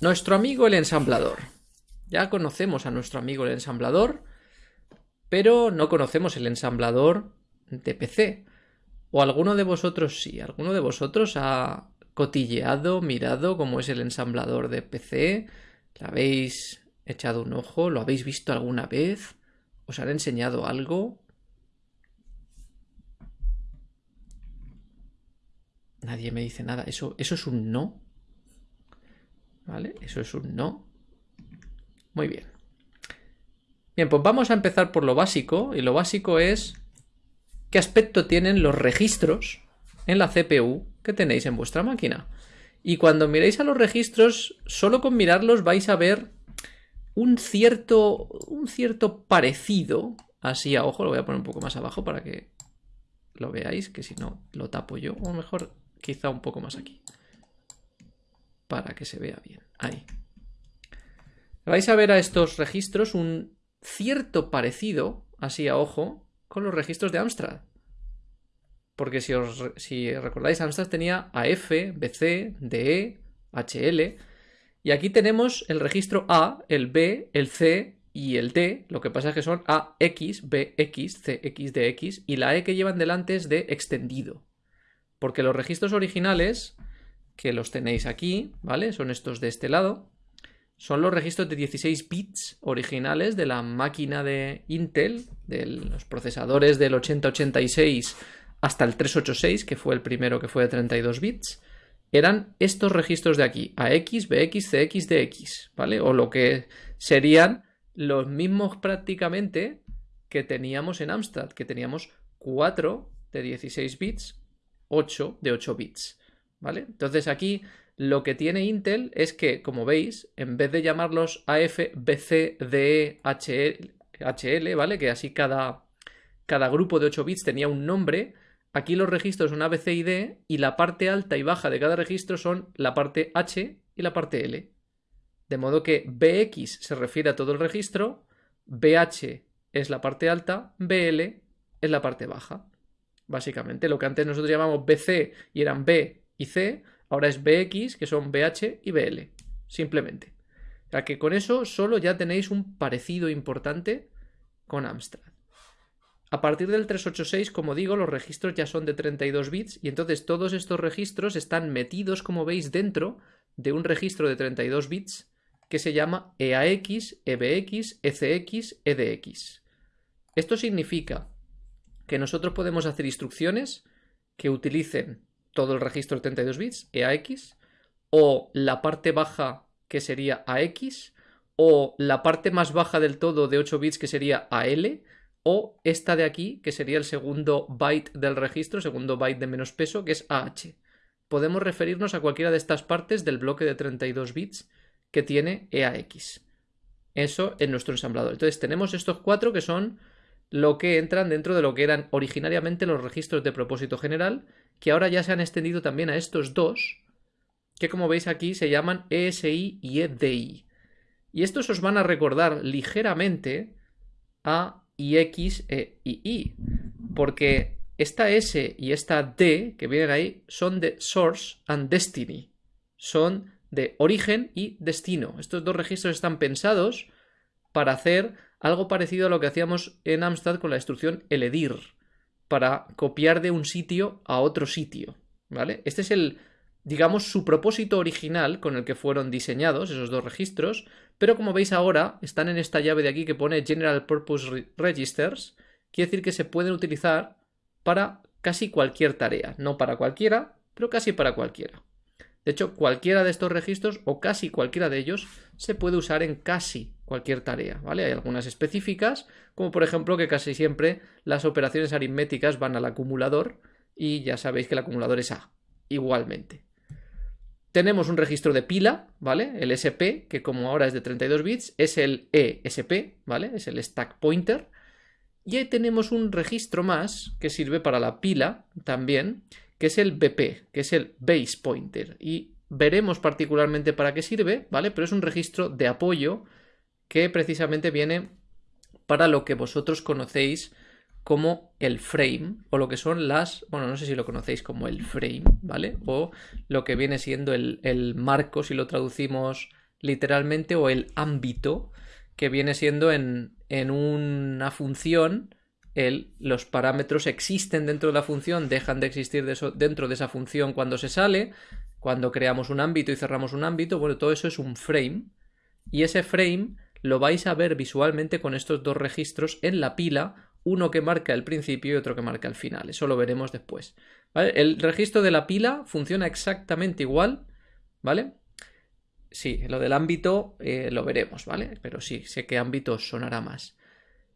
Nuestro amigo el ensamblador. Ya conocemos a nuestro amigo el ensamblador, pero no conocemos el ensamblador de PC. O alguno de vosotros sí, alguno de vosotros ha cotilleado, mirado cómo es el ensamblador de PC, le habéis echado un ojo, lo habéis visto alguna vez, os han enseñado algo. Nadie me dice nada. Eso, eso es un no. ¿Vale? Eso es un no. Muy bien. Bien, pues vamos a empezar por lo básico. Y lo básico es qué aspecto tienen los registros en la CPU que tenéis en vuestra máquina. Y cuando miréis a los registros, solo con mirarlos vais a ver un cierto, un cierto parecido, así a ojo, lo voy a poner un poco más abajo para que lo veáis, que si no lo tapo yo, o mejor quizá un poco más aquí, para que se vea bien. Ahí. Vais a ver a estos registros un cierto parecido, así a ojo, con los registros de Amstrad. Porque si, os, si recordáis, Amstrad tenía AF, BC, DE, HL. Y aquí tenemos el registro A, el B, el C y el D. Lo que pasa es que son AX, BX, CX, DX. Y la E que llevan delante es de extendido. Porque los registros originales, que los tenéis aquí, ¿vale? Son estos de este lado son los registros de 16 bits originales de la máquina de Intel, de los procesadores del 8086 hasta el 386, que fue el primero que fue de 32 bits, eran estos registros de aquí, AX, BX, CX, DX, ¿vale? O lo que serían los mismos prácticamente que teníamos en Amstrad, que teníamos 4 de 16 bits, 8 de 8 bits, ¿vale? Entonces aquí lo que tiene Intel es que, como veis, en vez de llamarlos AF, BC, DE, HL, ¿vale? Que así cada, cada grupo de 8 bits tenía un nombre. Aquí los registros son ABC y D y la parte alta y baja de cada registro son la parte H y la parte L. De modo que BX se refiere a todo el registro, BH es la parte alta, BL es la parte baja. Básicamente, lo que antes nosotros llamamos BC y eran B y C, Ahora es BX, que son BH y BL. Simplemente. Sea que con eso solo ya tenéis un parecido importante con Amstrad. A partir del 386, como digo, los registros ya son de 32 bits y entonces todos estos registros están metidos, como veis, dentro de un registro de 32 bits que se llama EAX, EBX, ECX, EDX. Esto significa que nosotros podemos hacer instrucciones que utilicen todo el registro de 32 bits, EAX, o la parte baja que sería AX, o la parte más baja del todo de 8 bits que sería AL, o esta de aquí que sería el segundo byte del registro, segundo byte de menos peso, que es AH. Podemos referirnos a cualquiera de estas partes del bloque de 32 bits que tiene EAX. Eso en nuestro ensamblador. Entonces tenemos estos cuatro que son lo que entran dentro de lo que eran originariamente los registros de propósito general que ahora ya se han extendido también a estos dos, que como veis aquí se llaman ESI y EDI. Y estos os van a recordar ligeramente a IX e II, porque esta S y esta D que vienen ahí son de Source and Destiny, son de origen y destino. Estos dos registros están pensados para hacer algo parecido a lo que hacíamos en Amstrad con la instrucción eledir para copiar de un sitio a otro sitio, ¿vale? Este es el, digamos, su propósito original con el que fueron diseñados esos dos registros, pero como veis ahora están en esta llave de aquí que pone General Purpose Registers, quiere decir que se pueden utilizar para casi cualquier tarea, no para cualquiera, pero casi para cualquiera. De hecho, cualquiera de estos registros o casi cualquiera de ellos se puede usar en casi cualquier tarea, ¿vale? Hay algunas específicas, como por ejemplo que casi siempre las operaciones aritméticas van al acumulador y ya sabéis que el acumulador es A, igualmente. Tenemos un registro de pila, ¿vale? El SP, que como ahora es de 32 bits, es el ESP, ¿vale? Es el stack pointer. Y ahí tenemos un registro más que sirve para la pila también, que es el BP, que es el base pointer. Y veremos particularmente para qué sirve, ¿vale? Pero es un registro de apoyo que precisamente viene para lo que vosotros conocéis como el frame o lo que son las, bueno, no sé si lo conocéis como el frame, ¿vale? O lo que viene siendo el, el marco si lo traducimos literalmente, o el ámbito, que viene siendo en, en una función, el, los parámetros existen dentro de la función, dejan de existir dentro de esa función cuando se sale, cuando creamos un ámbito y cerramos un ámbito, bueno, todo eso es un frame, y ese frame lo vais a ver visualmente con estos dos registros en la pila, uno que marca el principio y otro que marca el final. Eso lo veremos después. El registro de la pila funciona exactamente igual, ¿vale? Sí, lo del ámbito eh, lo veremos, ¿vale? Pero sí, sé qué ámbito sonará más.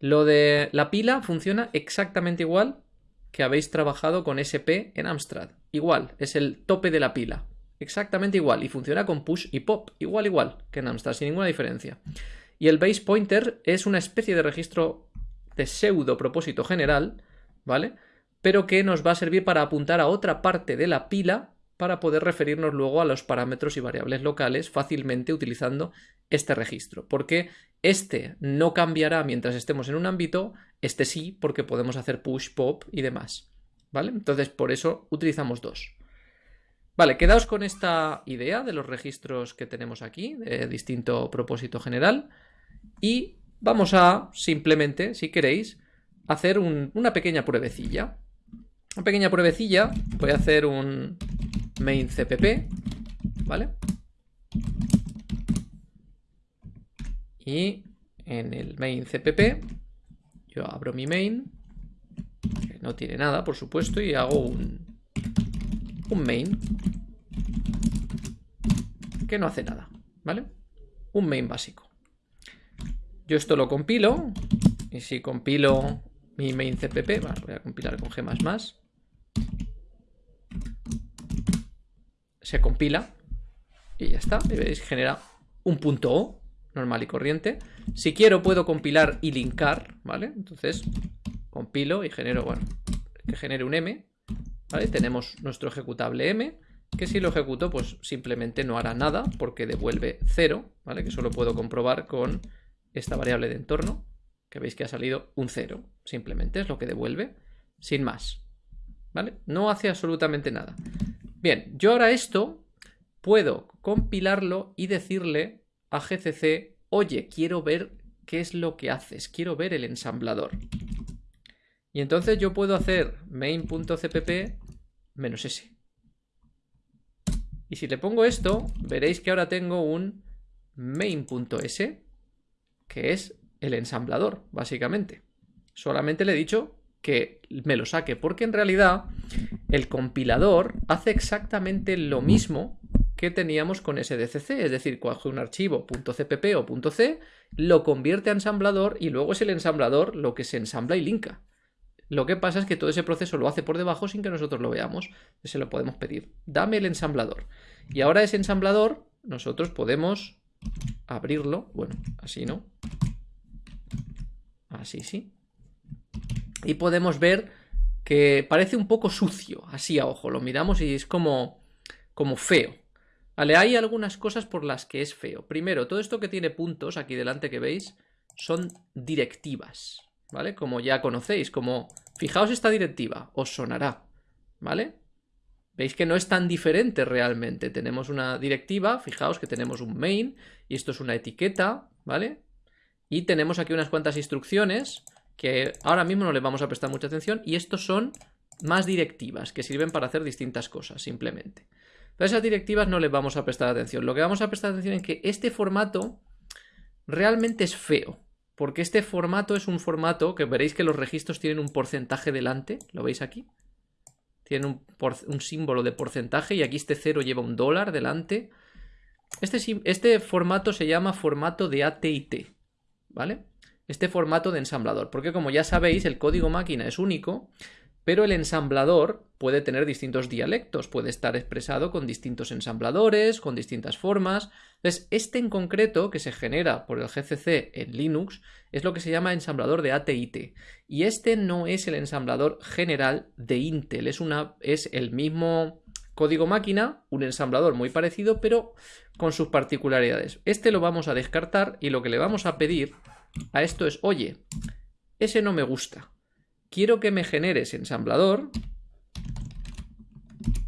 Lo de la pila funciona exactamente igual que habéis trabajado con SP en Amstrad. Igual, es el tope de la pila. Exactamente igual. Y funciona con push y pop. Igual, igual que en Amstrad, sin ninguna diferencia. Y el base pointer es una especie de registro de pseudo propósito general, ¿vale? Pero que nos va a servir para apuntar a otra parte de la pila para poder referirnos luego a los parámetros y variables locales fácilmente utilizando este registro. Porque este no cambiará mientras estemos en un ámbito, este sí, porque podemos hacer push, pop y demás. ¿Vale? Entonces, por eso utilizamos dos. Vale, quedaos con esta idea de los registros que tenemos aquí, de distinto propósito general. Y vamos a simplemente, si queréis, hacer una pequeña pruebecilla. Una pequeña pruebecilla, voy a hacer un main cpp, ¿vale? Y en el main cpp yo abro mi main, que no tiene nada, por supuesto, y hago un, main que no hace nada, ¿vale? Un main básico. Yo esto lo compilo, y si compilo mi main cpp, voy a compilar con G++, se compila y ya está. Y veis, genera un punto O normal y corriente. Si quiero puedo compilar y linkar, ¿vale? Entonces compilo y genero, bueno, que genere un M, ¿vale? Tenemos nuestro ejecutable M, que si lo ejecuto pues simplemente no hará nada porque devuelve cero, ¿vale? Que solo puedo comprobar con esta variable de entorno, que veis que ha salido un cero, simplemente es lo que devuelve, sin más, ¿vale? No hace absolutamente nada. Bien, yo ahora esto puedo compilarlo y decirle a GCC, oye, quiero ver qué es lo que haces, quiero ver el ensamblador. Y entonces yo puedo hacer main.cpp s. Y si le pongo esto, veréis que ahora tengo un main.s, que es el ensamblador, básicamente. Solamente le he dicho que me lo saque, porque en realidad el compilador hace exactamente lo mismo que teníamos con SDCC, es decir, coge un archivo .cpp o .c, lo convierte a ensamblador y luego es el ensamblador lo que se ensambla y linka. Lo que pasa es que todo ese proceso lo hace por debajo sin que nosotros lo veamos. Se lo podemos pedir. Dame el ensamblador. Y ahora ese ensamblador nosotros podemos abrirlo. Bueno, así no. Así sí y podemos ver que parece un poco sucio, así a ojo, lo miramos y es como, como feo. Vale, hay algunas cosas por las que es feo. Primero, todo esto que tiene puntos aquí delante que veis son directivas, ¿vale? Como ya conocéis, como fijaos esta directiva, os sonará, ¿vale? Veis que no es tan diferente realmente. Tenemos una directiva, fijaos que tenemos un main y esto es una etiqueta, ¿vale? Y tenemos aquí unas cuantas instrucciones que ahora mismo no le vamos a prestar mucha atención y estos son más directivas que sirven para hacer distintas cosas simplemente. Pero esas directivas no les vamos a prestar atención. Lo que vamos a prestar atención es que este formato realmente es feo. Porque este formato es un formato que veréis que los registros tienen un porcentaje delante. ¿Lo veis aquí? Tienen un, un símbolo de porcentaje y aquí este cero lleva un dólar delante. Este, este formato se llama formato de AT&T. ¿Vale? Este formato de ensamblador, porque como ya sabéis el código máquina es único, pero el ensamblador puede tener distintos dialectos, puede estar expresado con distintos ensambladores, con distintas formas. Entonces, este en concreto, que se genera por el GCC en Linux, es lo que se llama ensamblador de AT&T. Y este no es el ensamblador general de Intel, es, una, es el mismo código máquina, un ensamblador muy parecido, pero con sus particularidades. Este lo vamos a descartar y lo que le vamos a pedir a esto es, oye, ese no me gusta. Quiero que me generes ensamblador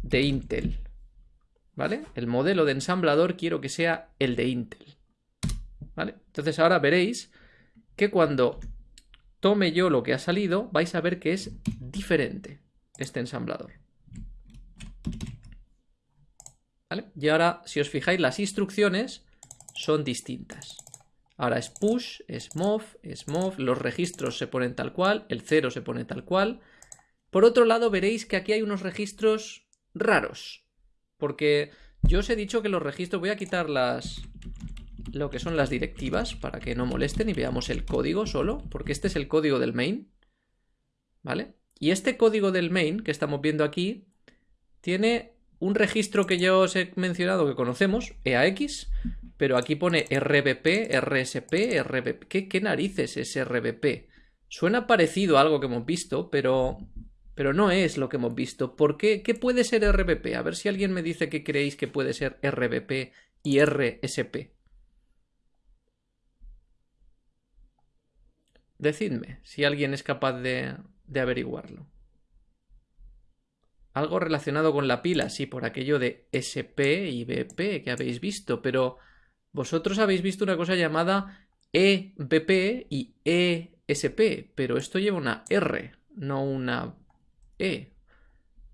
de Intel. ¿Vale? El modelo de ensamblador quiero que sea el de Intel. ¿vale? Entonces ahora veréis que cuando tome yo lo que ha salido, vais a ver que es diferente este ensamblador. ¿Vale? Y ahora, si os fijáis, las instrucciones son distintas. Ahora es push, es move, es move, los registros se ponen tal cual, el 0 se pone tal cual. Por otro lado, veréis que aquí hay unos registros raros. Porque yo os he dicho que los registros... Voy a quitar las... Lo que son las directivas para que no molesten y veamos el código solo. Porque este es el código del main. ¿Vale? Y este código del main que estamos viendo aquí tiene un registro que ya os he mencionado que conocemos, EAX, pero aquí pone RBP, RSP, RBP. ¿Qué, narices es RBP? Suena parecido a algo que hemos visto, pero, pero no es lo que hemos visto. ¿Por qué? ¿Qué puede ser RBP? A ver si alguien me dice que creéis que puede ser RBP y RSP. Decidme si alguien es capaz de, de averiguarlo. Algo relacionado con la pila, sí, por aquello de SP y BP que habéis visto, pero vosotros habéis visto una cosa llamada EBP y ESP, pero esto lleva una R, no una E.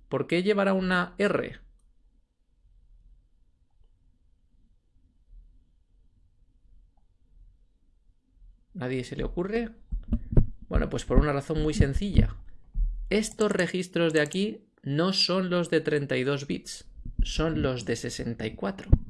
¿Por qué llevará una R? ¿Nadie se le ocurre? Bueno, pues por una razón muy sencilla. Estos registros de aquí no son los de 32 bits, son los de 64.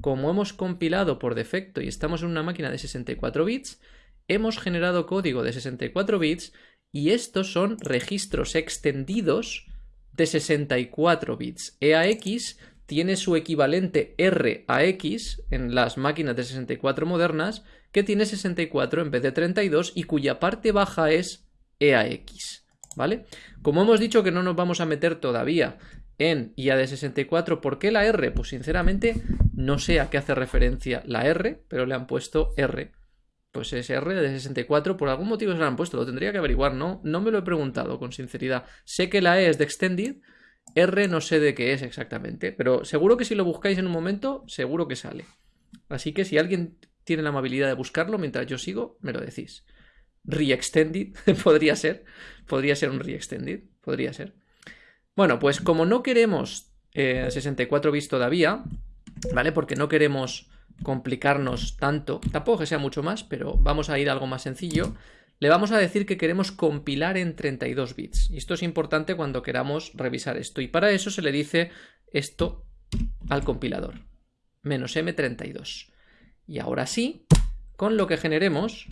Como hemos compilado por defecto y estamos en una máquina de 64 bits, hemos generado código de 64 bits y estos son registros extendidos de 64 bits. EAX tiene su equivalente RAX en las máquinas de 64 modernas, que tiene 64 en vez de 32 y cuya parte baja es EAX. ¿vale? Como hemos dicho que no nos vamos a meter todavía en IA de 64, ¿por qué la R? Pues sinceramente no sé a qué hace referencia la R, pero le han puesto R. Pues es R de 64, por algún motivo se la han puesto, lo tendría que averiguar, ¿no? No me lo he preguntado con sinceridad. Sé que la E es de Extended, R no sé de qué es exactamente, pero seguro que si lo buscáis en un momento, seguro que sale. Así que si alguien tiene la amabilidad de buscarlo mientras yo sigo, me lo decís. Reextended, podría ser. Podría ser un Reextended, podría ser. Bueno, pues como no queremos 64 eh, bits todavía, ¿vale? Porque no queremos complicarnos tanto, tampoco que sea mucho más, pero vamos a ir a algo más sencillo. Le vamos a decir que queremos compilar en 32 bits. Y esto es importante cuando queramos revisar esto. Y para eso se le dice esto al compilador. Menos M32. Y ahora sí, con lo que generemos,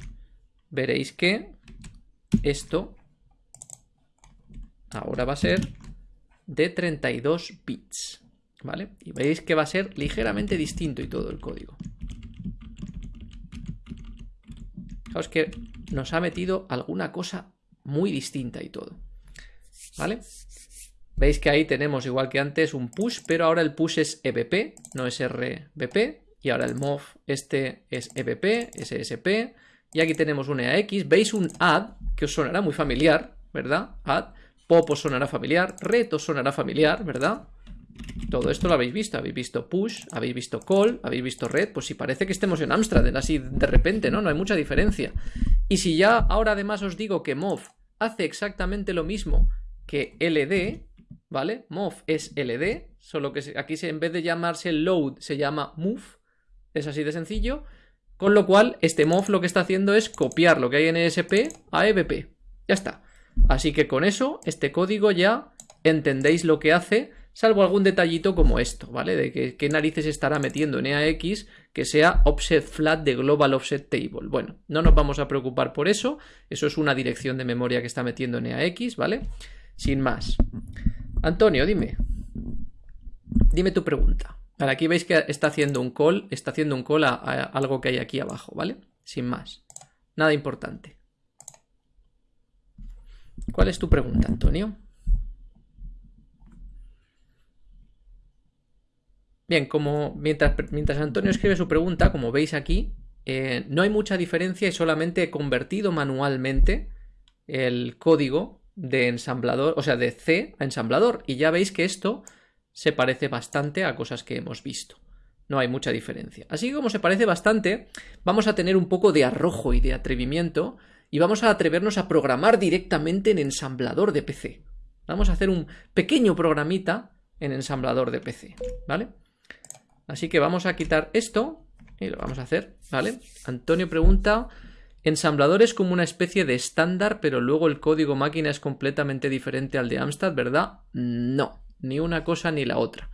veréis que esto ahora va a ser de 32 bits, ¿vale? Y veis que va a ser ligeramente distinto y todo el código. Fijaos que nos ha metido alguna cosa muy distinta y todo, ¿vale? Veis que ahí tenemos, igual que antes, un push, pero ahora el push es EBP, no es RBP. Y ahora el move este es EBP, SSP, y aquí tenemos un EAX. Veis un add, que os sonará muy familiar, ¿verdad? Add. Pop os sonará familiar. Ret os sonará familiar, ¿verdad? Todo esto lo habéis visto. Habéis visto push, habéis visto call, habéis visto red. Pues si parece que estemos en Amstrad, así de repente, ¿no? No hay mucha diferencia. Y si ya ahora además os digo que mov hace exactamente lo mismo que LD, ¿vale? Mov es LD, solo que aquí en vez de llamarse load se llama move. Es así de sencillo. Con lo cual, este MOV lo que está haciendo es copiar lo que hay en ESP a EBP. Ya está. Así que con eso, este código ya entendéis lo que hace, salvo algún detallito como esto, ¿vale? De que, qué narices estará metiendo en EAX que sea offset flat de global offset table. Bueno, no nos vamos a preocupar por eso, eso es una dirección de memoria que está metiendo en EAX, ¿vale? Sin más. Antonio, dime. Dime tu pregunta. Aquí veis que está haciendo un call, está haciendo un call a, algo que hay aquí abajo, ¿vale? Sin más. Nada importante. ¿Cuál es tu pregunta, Antonio? Bien, como mientras, mientras, Antonio escribe su pregunta, como veis aquí, eh, no hay mucha diferencia y solamente he convertido manualmente el código de ensamblador, o sea, de C a ensamblador. Y ya veis que esto se parece bastante a cosas que hemos visto. no hay mucha diferencia. Así que como se parece bastante, vamos a tener un poco de arrojo y de atrevimiento y vamos a atrevernos a programar directamente en ensamblador de PC. Vamos a hacer un pequeño programita en ensamblador de PC, ¿vale? Así que vamos a quitar esto y lo vamos a hacer, ¿vale? Antonio pregunta, ensamblador es como una especie de estándar, pero luego el código máquina es completamente diferente al de Amstrad, ¿verdad? No, ni una cosa ni la otra.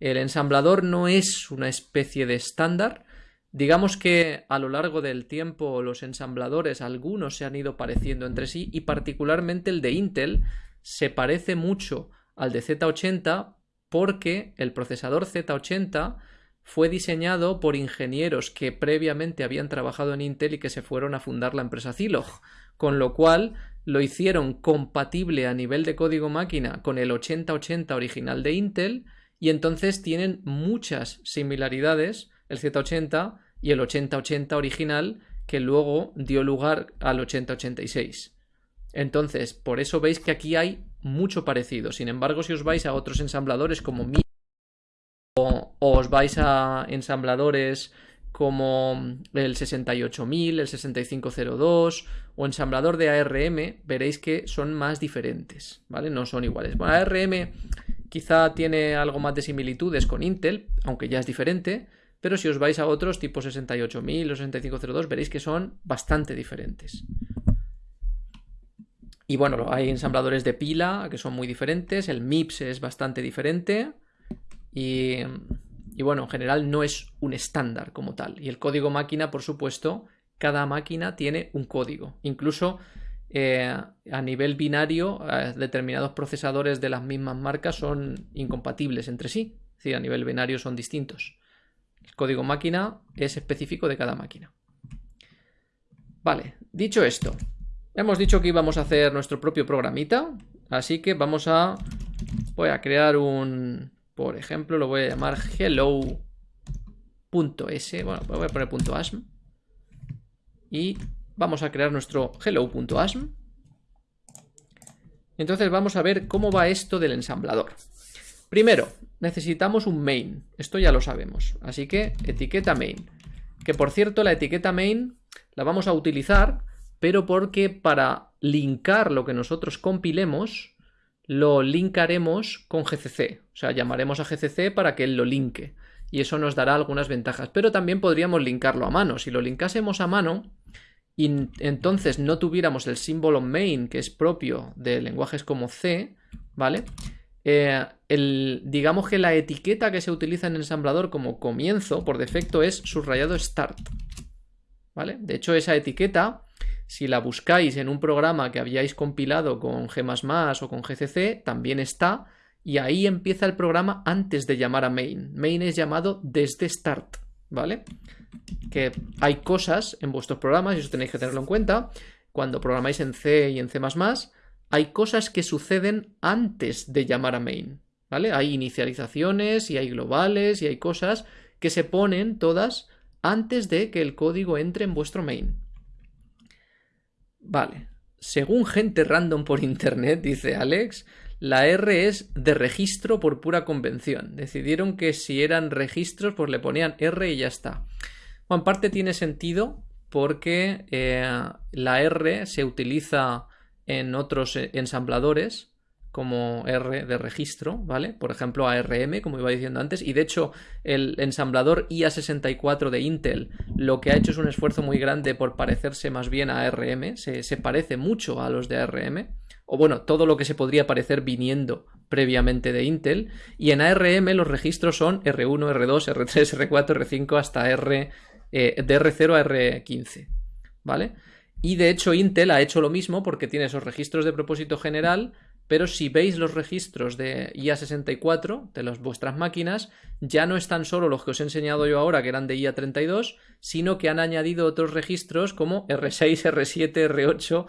El ensamblador no es una especie de estándar. Digamos que a lo largo del tiempo los ensambladores, algunos se han ido pareciendo entre sí y particularmente el de Intel se parece mucho al de Z80 porque el procesador Z80 fue diseñado por ingenieros que previamente habían trabajado en Intel y que se fueron a fundar la empresa Zilog, con lo cual lo hicieron compatible a nivel de código máquina con el 8080 original de Intel y entonces tienen muchas similaridades el Z80 y el 8080 original que luego dio lugar al 8086. Entonces, por eso veis que aquí hay mucho parecido. Sin embargo, si os vais a otros ensambladores como Mi o, os vais a ensambladores como el 68000, el 6502 o ensamblador de ARM, veréis que son más diferentes, ¿vale? No son iguales. Bueno, ARM Quizá tiene algo más de similitudes con Intel, aunque ya es diferente, pero si os vais a otros tipo 68000 o 6502 veréis que son bastante diferentes. Y bueno, hay ensambladores de pila que son muy diferentes, el MIPS es bastante diferente y, bueno, en general no es un estándar como tal. Y el código máquina, por supuesto, cada máquina tiene un código. Incluso eh, a nivel binario, eh, determinados procesadores de las mismas marcas son incompatibles entre sí. Es a nivel binario son distintos. Código máquina es específico de cada máquina. Vale, dicho esto, hemos dicho que íbamos a hacer nuestro propio programita, así que vamos a... Voy a crear un... Por ejemplo, lo voy a llamar hello.s. Bueno, voy a poner .asm. Y Vamos a crear nuestro hello.asm. Entonces vamos a ver cómo va esto del ensamblador. Primero, necesitamos un main. Esto ya lo sabemos. Así que etiqueta main. Que por cierto, la etiqueta main la vamos a utilizar, pero porque para linkar lo que nosotros compilemos, lo linkaremos con GCC. O sea, llamaremos a GCC para que él lo linke. Y eso nos dará algunas ventajas. Pero también podríamos linkarlo a mano. Si lo linkásemos a mano, y entonces no tuviéramos el símbolo main que es propio de lenguajes como C, ¿vale? Eh, el, digamos que la etiqueta que se utiliza en ensamblador como comienzo por defecto es subrayado start, ¿vale? De hecho esa etiqueta, si la buscáis en un programa que habíais compilado con G++ o con GCC, también está y ahí empieza el programa antes de llamar a main. Main es llamado desde start, ¿vale? que hay cosas en vuestros programas, y eso tenéis que tenerlo en cuenta, cuando programáis en C y en C++, hay cosas que suceden antes de llamar a main, ¿vale? Hay inicializaciones y hay globales y hay cosas que se ponen todas antes de que el código entre en vuestro main. Vale. Según gente random por internet, dice Alex, la R es de registro por pura convención. Decidieron que si eran registros, pues le ponían R y ya está. Bueno, en parte tiene sentido porque eh, la R se utiliza en otros eh, ensambladores como R de registro, ¿vale? Por ejemplo, ARM, como iba diciendo antes, y de hecho el ensamblador IA64 de Intel lo que ha hecho es un esfuerzo muy grande por parecerse más bien a ARM, se, parece mucho a los de ARM, o bueno, todo lo que se podría parecer viniendo previamente de Intel, y en ARM los registros son R1, R2, R3, R4, R5 hasta R eh, de R0 a R15, ¿vale? Y de hecho Intel ha hecho lo mismo porque tiene esos registros de propósito general, pero si veis los registros de IA64 de las vuestras máquinas, ya no están solo los que os he enseñado yo ahora, que eran de IA32, sino que han añadido otros registros como R6, R7, R8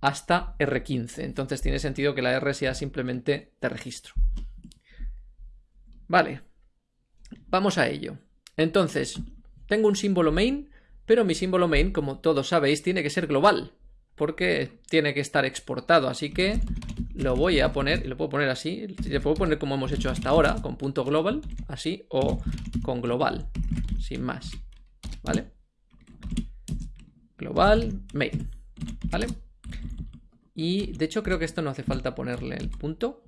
hasta R15. Entonces tiene sentido que la R sea simplemente de registro. Vale, vamos a ello. Entonces, tengo un símbolo main, pero mi símbolo main, como todos sabéis, tiene que ser global, porque tiene que estar exportado. Así que lo voy a poner, y lo puedo poner así, le puedo poner como hemos hecho hasta ahora, con punto global, así, o con global, sin más, ¿vale? Global main, ¿vale? Y de hecho creo que esto no hace falta ponerle el punto.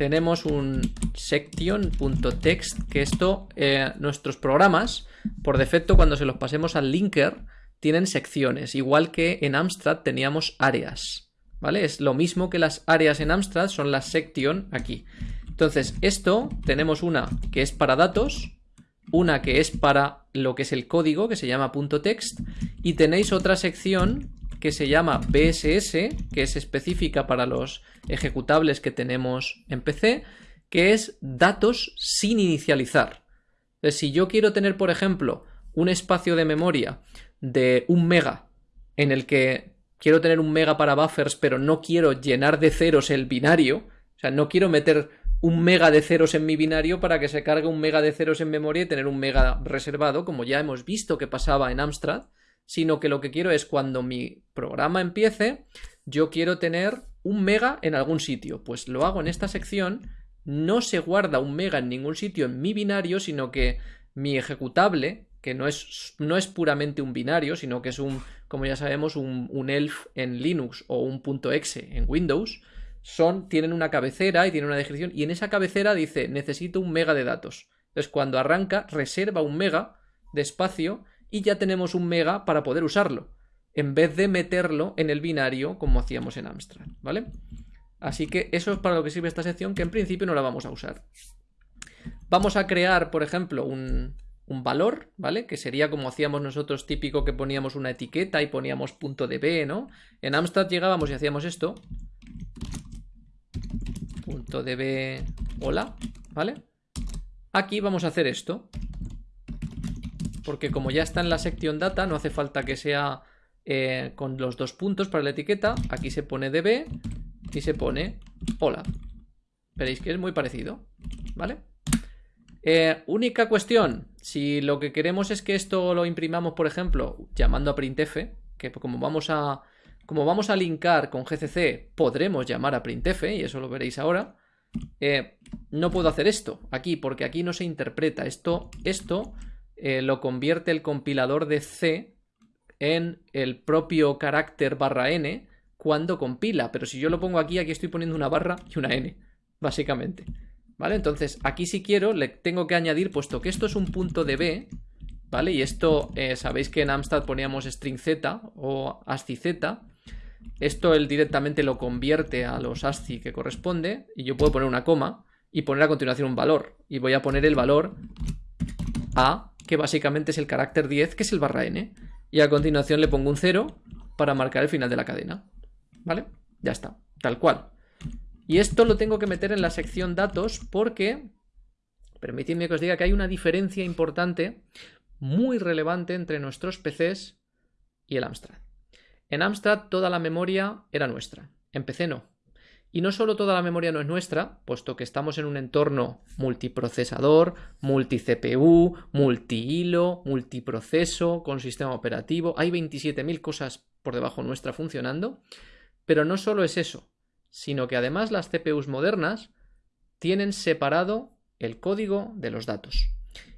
Tenemos un section.text, que esto, eh, nuestros programas, por defecto cuando se los pasemos al linker, tienen secciones, igual que en Amstrad teníamos áreas, ¿vale? Es lo mismo que las áreas en Amstrad, son las section aquí. Entonces, esto tenemos una que es para datos, una que es para lo que es el código, que se llama .text, y tenéis otra sección que se llama BSS, que es específica para los ejecutables que tenemos en PC, que es datos sin inicializar. Entonces, si yo quiero tener, por ejemplo, un espacio de memoria de un mega en el que quiero tener un mega para buffers, pero no quiero llenar de ceros el binario, o sea, no quiero meter un mega de ceros en mi binario para que se cargue un mega de ceros en memoria y tener un mega reservado, como ya hemos visto que pasaba en Amstrad, sino que lo que quiero es cuando mi programa empiece, yo quiero tener un mega en algún sitio. Pues lo hago en esta sección, no se guarda un mega en ningún sitio en mi binario, sino que mi ejecutable, que no es, no es puramente un binario, sino que es un, como ya sabemos, un, un elf en Linux o un .exe en Windows, son, tienen una cabecera y tienen una descripción, y en esa cabecera dice necesito un mega de datos. Entonces cuando arranca, reserva un mega de espacio y ya tenemos un mega para poder usarlo, en vez de meterlo en el binario como hacíamos en Amstrad, ¿vale? Así que eso es para lo que sirve esta sección, que en principio no la vamos a usar. Vamos a crear, por ejemplo, un, un valor, ¿vale? Que sería como hacíamos nosotros típico que poníamos una etiqueta y poníamos punto de B, ¿no? En Amstrad llegábamos y hacíamos esto, punto db hola, ¿vale? Aquí vamos a hacer esto. Porque como ya está en la sección data, no hace falta que sea eh, con los dos puntos para la etiqueta. Aquí se pone db y se pone hola. Veréis que es muy parecido, ¿vale? Eh, única cuestión, si lo que queremos es que esto lo imprimamos, por ejemplo, llamando a printf, que como vamos a como vamos a linkar con GCC, podremos llamar a printf, y eso lo veréis ahora. Eh, no puedo hacer esto aquí, porque aquí no se interpreta. Esto, esto eh, lo convierte el compilador de C en el propio carácter barra n cuando compila. Pero si yo lo pongo aquí, aquí estoy poniendo una barra y una n, básicamente. ¿Vale? Entonces, aquí si quiero, le tengo que añadir, puesto que esto es un punto de B, ¿vale? Y esto, eh, sabéis que en Amstrad poníamos string z o ASCII z, esto él directamente lo convierte a los ASCII que corresponde y yo puedo poner una coma y poner a continuación un valor. Y voy a poner el valor A, que básicamente es el carácter 10, que es el barra n. Y a continuación le pongo un 0 para marcar el final de la cadena. ¿Vale? Ya está, tal cual. Y esto lo tengo que meter en la sección datos porque, permitidme que os diga que hay una diferencia importante, muy relevante entre nuestros PCs y el Amstrad. En Amstrad toda la memoria era nuestra, en PC no. Y no solo toda la memoria no es nuestra, puesto que estamos en un entorno multiprocesador, multi-CPU, multi-hilo, multiproceso, con sistema operativo, hay 27.000 cosas por debajo nuestra funcionando, pero no solo es eso, sino que además las CPUs modernas tienen separado el código de los datos.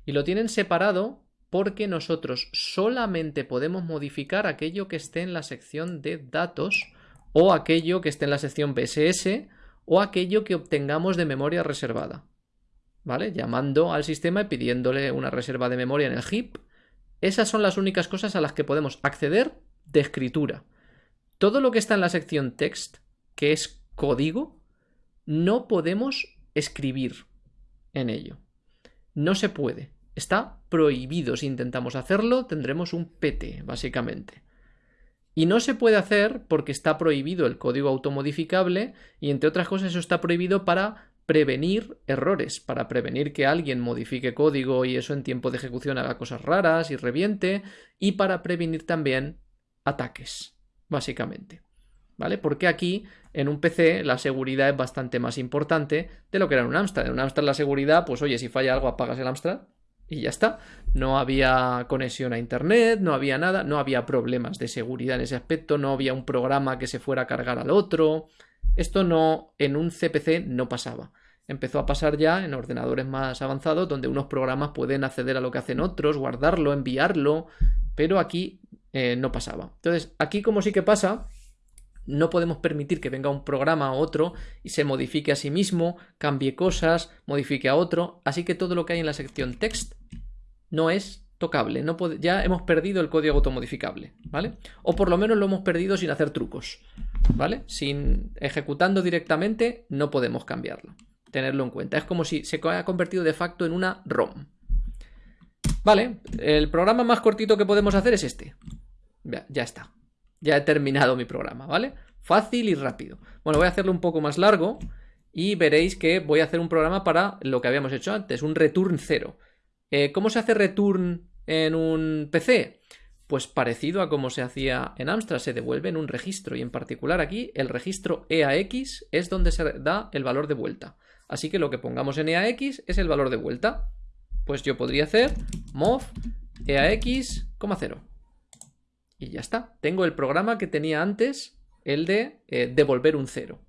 Y lo tienen separado porque nosotros solamente podemos modificar aquello que esté en la sección de datos o aquello que esté en la sección BSS o aquello que obtengamos de memoria reservada. ¿Vale? Llamando al sistema y pidiéndole una reserva de memoria en el heap. Esas son las únicas cosas a las que podemos acceder de escritura. Todo lo que está en la sección text, que es código, no podemos escribir en ello. No se puede. Está prohibido. Si intentamos hacerlo, tendremos un PT, básicamente. Y no se puede hacer porque está prohibido el código automodificable y entre otras cosas eso está prohibido para prevenir errores, para prevenir que alguien modifique código y eso en tiempo de ejecución haga cosas raras y reviente y para prevenir también ataques, básicamente. ¿Vale? Porque aquí en un PC la seguridad es bastante más importante de lo que era en un Amstrad. En un Amstrad la seguridad, pues oye, si falla algo apagas el Amstrad y ya está. No había conexión a internet, no había nada, no había problemas de seguridad en ese aspecto, no había un programa que se fuera a cargar al otro. Esto no, en un CPC no pasaba. Empezó a pasar ya en ordenadores más avanzados donde unos programas pueden acceder a lo que hacen otros, guardarlo, enviarlo, pero aquí eh, no pasaba. Entonces, aquí como sí que pasa, no podemos permitir que venga un programa a otro y se modifique a sí mismo, cambie cosas, modifique a otro, así que todo lo que hay en la sección text no es tocable, no ya hemos perdido el código automodificable, ¿vale? O por lo menos lo hemos perdido sin hacer trucos, ¿vale? Sin ejecutando directamente no podemos cambiarlo. Tenerlo en cuenta. Es como si se haya convertido de facto en una ROM. Vale, el programa más cortito que podemos hacer es este. Ya, ya está. Ya he terminado mi programa, ¿vale? Fácil y rápido. Bueno, voy a hacerlo un poco más largo y veréis que voy a hacer un programa para lo que habíamos hecho antes, un return cero. Eh, ¿Cómo se hace return en un PC? Pues parecido a como se hacía en Amstrad, se devuelve en un registro y en particular aquí el registro EAX es donde se da el valor de vuelta. Así que lo que pongamos en EAX es el valor de vuelta. Pues yo podría hacer mov EAX, 0. Y ya está. Tengo el programa que tenía antes, el de eh, devolver un 0.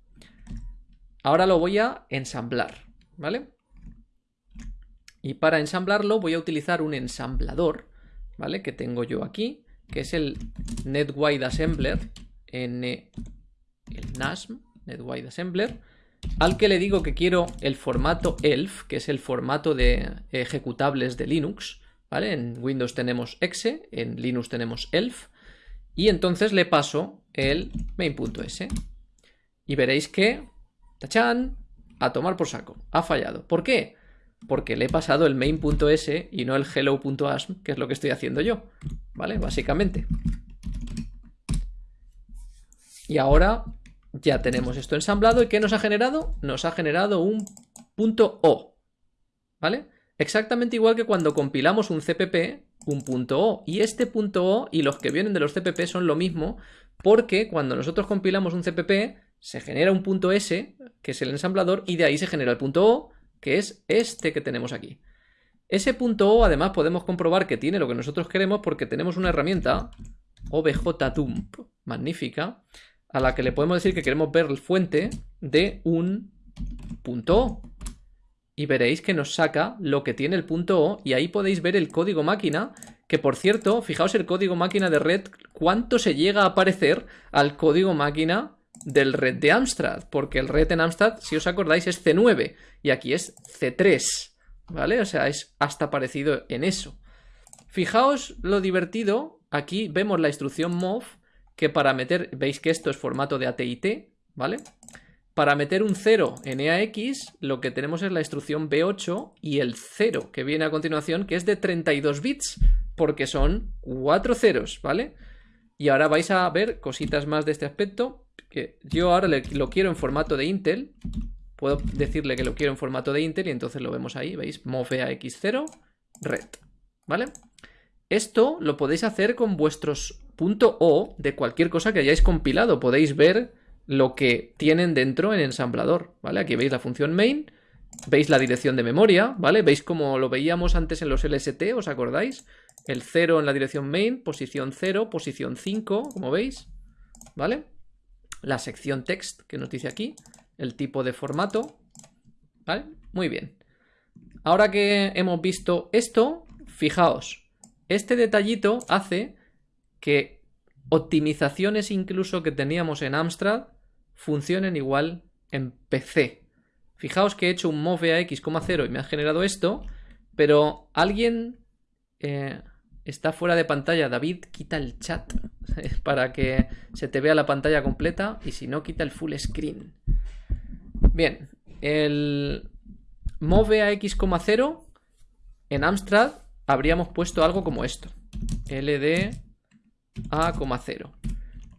Ahora lo voy a ensamblar, ¿vale? Y para ensamblarlo voy a utilizar un ensamblador, ¿vale? Que tengo yo aquí, que es el NetWide Assembler, el NASM, NetWide Assembler, al que le digo que quiero el formato ELF, que es el formato de ejecutables de Linux, ¿vale? En Windows tenemos exe, en Linux tenemos ELF, y entonces le paso el main.s. Y veréis que, tachan, a tomar por saco, ha fallado. ¿Por qué? Porque le he pasado el main.s y no el hello.asm, que es lo que estoy haciendo yo, ¿vale? Básicamente. Y ahora ya tenemos esto ensamblado. ¿Y qué nos ha generado? Nos ha generado un punto .o, ¿vale? Exactamente igual que cuando compilamos un CPP, un punto .o. Y este punto .o y los que vienen de los CPP son lo mismo, porque cuando nosotros compilamos un CPP, se genera un punto .s, que es el ensamblador, y de ahí se genera el punto .o, que es este que tenemos aquí. Ese punto O además podemos comprobar que tiene lo que nosotros queremos porque tenemos una herramienta objdump magnífica a la que le podemos decir que queremos ver el fuente de un punto O. Y veréis que nos saca lo que tiene el punto O y ahí podéis ver el código máquina que por cierto, fijaos el código máquina de red, cuánto se llega a parecer al código máquina del red de Amstrad, porque el red en Amstrad, si os acordáis, es C9 y aquí es C3, ¿vale? O sea, es hasta parecido en eso. Fijaos lo divertido, aquí vemos la instrucción mov, que para meter, veis que esto es formato de ATIT, ¿vale? Para meter un 0 en EAX, lo que tenemos es la instrucción B8 y el 0 que viene a continuación, que es de 32 bits, porque son 4 ceros, ¿vale? Y ahora vais a ver cositas más de este aspecto yo ahora lo quiero en formato de Intel. Puedo decirle que lo quiero en formato de Intel y entonces lo vemos ahí, ¿veis? x 0 red, ¿vale? Esto lo podéis hacer con vuestros .o de cualquier cosa que hayáis compilado. Podéis ver lo que tienen dentro en ensamblador, ¿vale? Aquí veis la función main, veis la dirección de memoria, ¿vale? Veis como lo veíamos antes en los LST, ¿os acordáis? El 0 en la dirección main, posición 0, posición 5, como veis, ¿vale? La sección text que nos dice aquí, el tipo de formato, ¿vale? Muy bien. Ahora que hemos visto esto, fijaos, este detallito hace que optimizaciones incluso que teníamos en Amstrad funcionen igual en PC. Fijaos que he hecho un move a x,0 y me ha generado esto, pero alguien eh, está fuera de pantalla. David, quita el chat para que se te vea la pantalla completa y si no, quita el full screen. Bien, el move a x,0 en Amstrad habríamos puesto algo como esto. ld a,0.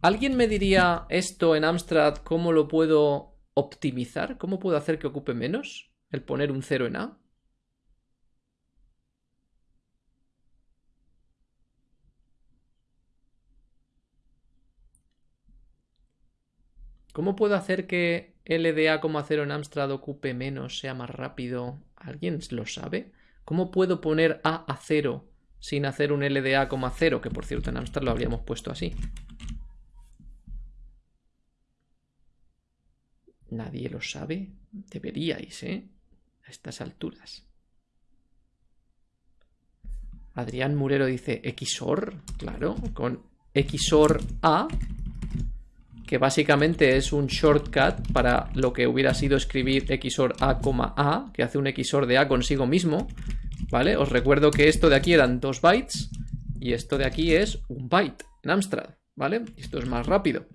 ¿Alguien me diría esto en Amstrad cómo lo puedo optimizar? ¿Cómo puedo hacer que ocupe menos? El poner un 0 en A. ¿Cómo puedo hacer que LDA, 0 en Amstrad ocupe menos, sea más rápido? ¿Alguien lo sabe? ¿Cómo puedo poner A a 0 sin hacer un LDA, 0? Que por cierto en Amstrad lo habríamos puesto así. Nadie lo sabe. Deberíais, ¿eh? A estas alturas. Adrián Murero dice XOR, claro, con XOR A, que básicamente es un shortcut para lo que hubiera sido escribir XOR A, A, que hace un XOR de A consigo mismo, ¿vale? Os recuerdo que esto de aquí eran dos bytes y esto de aquí es un byte en Amstrad, ¿vale? Esto es más rápido.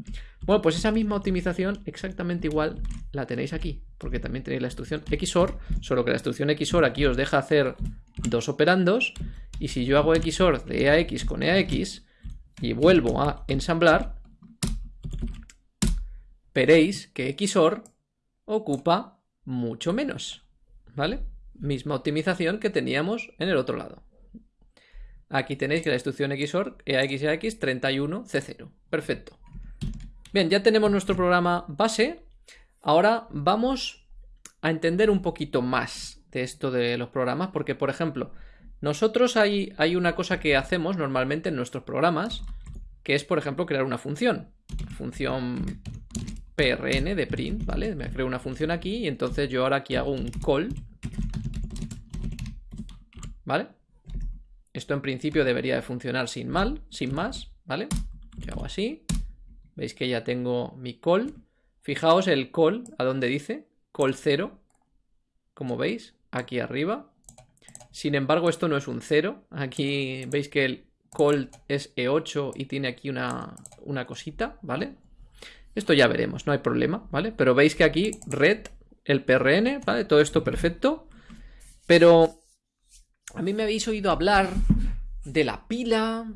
Bueno, pues esa misma optimización exactamente igual la tenéis aquí, porque también tenéis la instrucción XOR, solo que la instrucción XOR aquí os deja hacer dos operandos, y si yo hago XOR de EAX con EAX y vuelvo a ensamblar, veréis que XOR ocupa mucho menos, ¿vale? Misma optimización que teníamos en el otro lado. Aquí tenéis que la instrucción XOR EAX EAX 31 C0. Perfecto. Bien, ya tenemos nuestro programa base. Ahora vamos a entender un poquito más de esto de los programas, porque por ejemplo, nosotros hay, hay una cosa que hacemos normalmente en nuestros programas, que es por ejemplo crear una función. Función prn de print, ¿vale? Me creo una función aquí y entonces yo ahora aquí hago un call. ¿Vale? Esto en principio debería de funcionar sin mal, sin más, ¿vale? Yo hago así. Veis que ya tengo mi call. Fijaos el call, ¿a dónde dice? Call 0. Como veis, aquí arriba. Sin embargo, esto no es un 0. Aquí veis que el call es E8 y tiene aquí una, una cosita, ¿vale? Esto ya veremos, no hay problema, ¿vale? Pero veis que aquí red, el PRN, ¿vale? Todo esto perfecto. Pero a mí me habéis oído hablar de la pila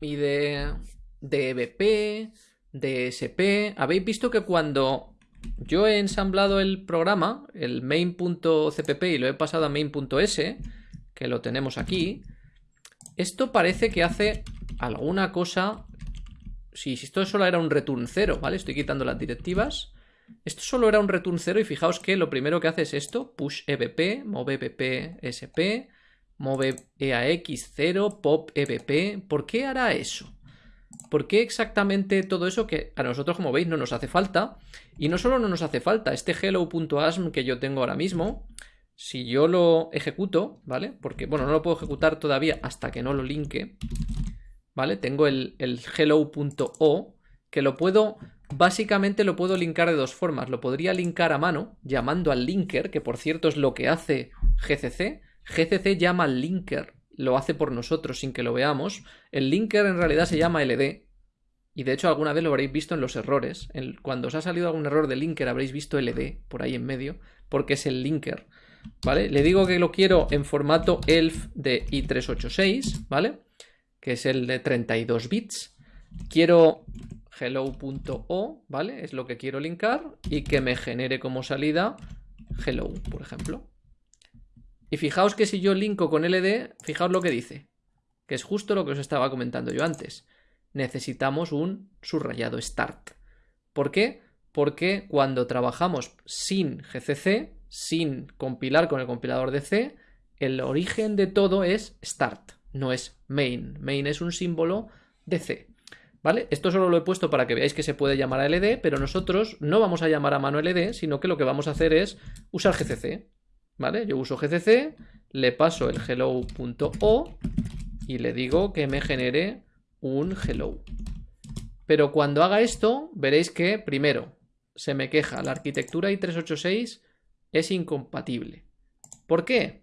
y de, de EBP DSP. Habéis visto que cuando yo he ensamblado el programa, el main.cpp y lo he pasado a main.s, que lo tenemos aquí, esto parece que hace alguna cosa... Si, esto solo era un return 0, ¿vale? Estoy quitando las directivas. Esto solo era un return 0 y fijaos que lo primero que hace es esto, push ebp, move ebp sp, move eax 0, pop ebp. ¿Por qué hará eso? ¿Por qué exactamente todo eso que a nosotros, como veis, no nos hace falta? Y no solo no nos hace falta, este hello.asm que yo tengo ahora mismo, si yo lo ejecuto, ¿vale? Porque, bueno, no lo puedo ejecutar todavía hasta que no lo linke, ¿vale? Tengo el, el hello.o que lo puedo, básicamente lo puedo linkar de dos formas. Lo podría linkar a mano, llamando al linker, que por cierto es lo que hace GCC. GCC llama al linker lo hace por nosotros sin que lo veamos. El linker en realidad se llama LD. Y de hecho alguna vez lo habréis visto en los errores. cuando os ha salido algún error de linker habréis visto LD por ahí en medio. Porque es el linker. ¿Vale? Le digo que lo quiero en formato ELF de i386. ¿Vale? Que es el de 32 bits. Quiero hello.o, ¿vale? Es lo que quiero linkar y que me genere como salida hello, por ejemplo. Y fijaos que si yo linko con LD, fijaos lo que dice, que es justo lo que os estaba comentando yo antes. Necesitamos un subrayado start. ¿Por qué? Porque cuando trabajamos sin GCC, sin compilar con el compilador de C, el origen de todo es start, no es main. Main es un símbolo de C. ¿Vale? Esto solo lo he puesto para que veáis que se puede llamar a LD, pero nosotros no vamos a llamar a mano LD, sino que lo que vamos a hacer es usar GCC. ¿Vale? Yo uso GCC, le paso el hello.o y le digo que me genere un hello. Pero cuando haga esto, veréis que, primero, se me queja, la arquitectura i386 es incompatible. ¿Por qué?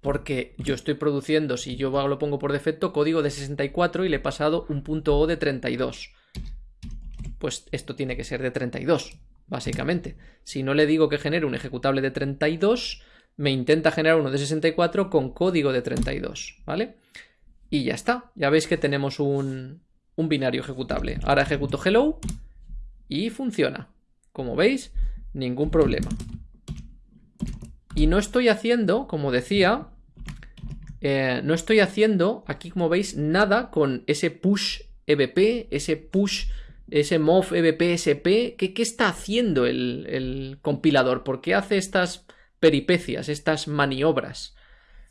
Porque yo estoy produciendo, si yo lo pongo por defecto, código de 64 y le he pasado un punto O de 32. Pues esto tiene que ser de 32 básicamente. Si no le digo que genere un ejecutable de 32, me intenta generar uno de 64 con código de 32, ¿vale? Y ya está, ya veis que tenemos un, un binario ejecutable. Ahora ejecuto hello y funciona. Como veis, ningún problema. Y no estoy haciendo, como decía, eh, no estoy haciendo aquí, como veis, nada con ese push EBP, ese push ese mov ebpsp, ¿qué, ¿qué está haciendo el, compilador? ¿Por qué hace estas peripecias, estas maniobras?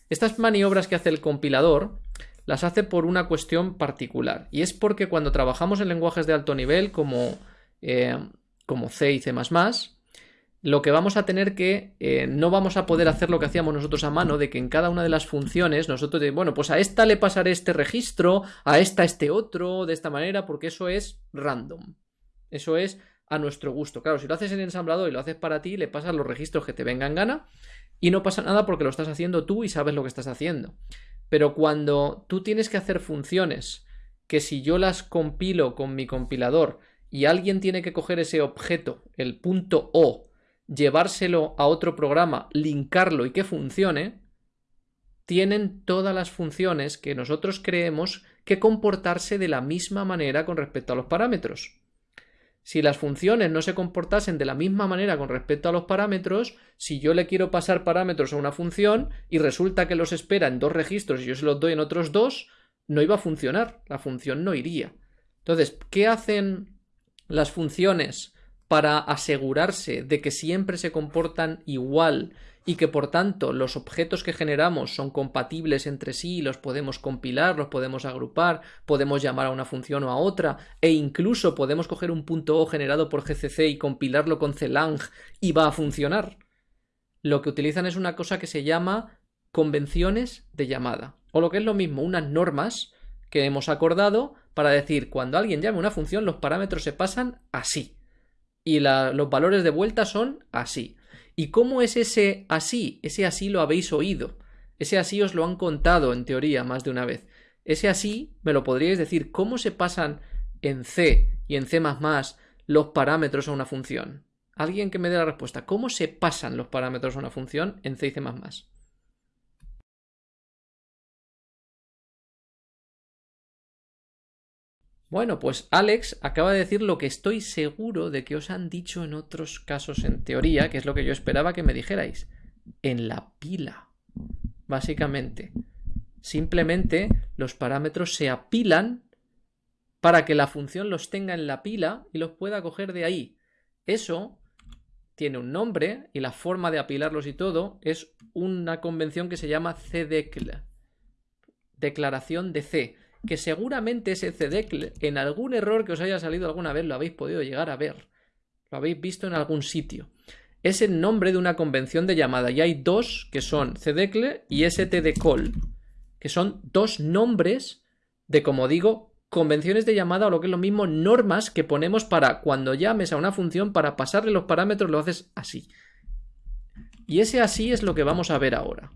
Estas maniobras que hace el compilador las hace por una cuestión particular. Y es porque cuando trabajamos en lenguajes de alto nivel como, eh, como C y C lo que vamos a tener que eh, no vamos a poder hacer lo que hacíamos nosotros a mano, de que en cada una de las funciones nosotros, de, bueno, pues a esta le pasaré este registro, a esta este otro, de esta manera, porque eso es random. Eso es a nuestro gusto. Claro, si lo haces en ensamblador y lo haces para ti, le pasas los registros que te vengan gana y no pasa nada porque lo estás haciendo tú y sabes lo que estás haciendo. Pero cuando tú tienes que hacer funciones que si yo las compilo con mi compilador y alguien tiene que coger ese objeto, el punto O, llevárselo a otro programa, linkarlo y que funcione, tienen todas las funciones que nosotros creemos que comportarse de la misma manera con respecto a los parámetros. Si las funciones no se comportasen de la misma manera con respecto a los parámetros, si yo le quiero pasar parámetros a una función y resulta que los espera en dos registros y yo se los doy en otros dos, no iba a funcionar, la función no iría. Entonces, ¿qué hacen las funciones para asegurarse de que siempre se comportan igual y que por tanto los objetos que generamos son compatibles entre sí, los podemos compilar, los podemos agrupar, podemos llamar a una función o a otra, e incluso podemos coger un punto O generado por GCC y compilarlo con CLang y va a funcionar. Lo que utilizan es una cosa que se llama convenciones de llamada, o lo que es lo mismo, unas normas que hemos acordado para decir cuando alguien llame una función los parámetros se pasan así y los valores de vuelta son así. ¿Y cómo es ese así? Ese así lo habéis oído. Ese así os lo han contado en teoría más de una vez. Ese así me lo podríais decir. ¿Cómo se pasan en C y en C los parámetros a una función? Alguien que me dé la respuesta. ¿Cómo se pasan los parámetros a una función en C y C Bueno, pues Alex acaba de decir lo que estoy seguro de que os han dicho en otros casos en teoría, que es lo que yo esperaba que me dijerais. En la pila. Básicamente. Simplemente los parámetros se apilan para que la función los tenga en la pila y los pueda coger de ahí. Eso tiene un nombre y la forma de apilarlos y todo es una convención que se llama CDECL. Declaración de C que seguramente ese CDEC en algún error que os haya salido alguna vez lo habéis podido llegar a ver. Lo habéis visto en algún sitio. Es el nombre de una convención de llamada y hay dos que son CDECL y STDCall, que son dos nombres de, como digo, convenciones de llamada o lo que es lo mismo, normas que ponemos para cuando llames a una función para pasarle los parámetros lo haces así. Y ese así es lo que vamos a ver ahora.